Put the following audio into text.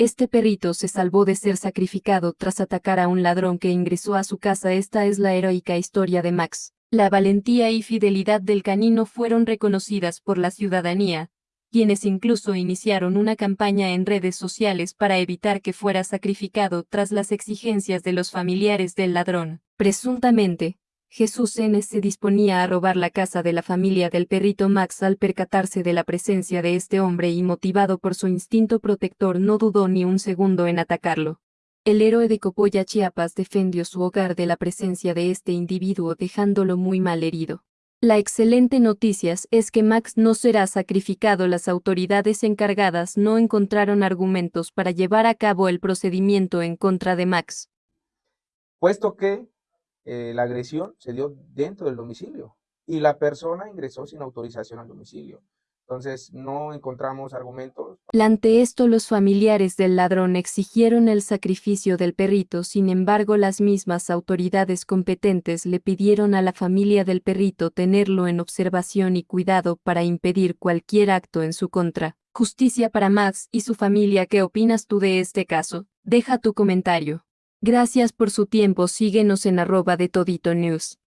Este perrito se salvó de ser sacrificado tras atacar a un ladrón que ingresó a su casa. Esta es la heroica historia de Max. La valentía y fidelidad del canino fueron reconocidas por la ciudadanía, quienes incluso iniciaron una campaña en redes sociales para evitar que fuera sacrificado tras las exigencias de los familiares del ladrón. Presuntamente, Jesús N. se disponía a robar la casa de la familia del perrito Max al percatarse de la presencia de este hombre y motivado por su instinto protector no dudó ni un segundo en atacarlo. El héroe de Copolla Chiapas defendió su hogar de la presencia de este individuo dejándolo muy mal herido. La excelente noticia es que Max no será sacrificado. Las autoridades encargadas no encontraron argumentos para llevar a cabo el procedimiento en contra de Max. Puesto que eh, la agresión se dio dentro del domicilio y la persona ingresó sin autorización al domicilio. Entonces no encontramos argumentos. Ante esto los familiares del ladrón exigieron el sacrificio del perrito, sin embargo las mismas autoridades competentes le pidieron a la familia del perrito tenerlo en observación y cuidado para impedir cualquier acto en su contra. Justicia para Max y su familia. ¿Qué opinas tú de este caso? Deja tu comentario. Gracias por su tiempo. Síguenos en arroba de Todito News.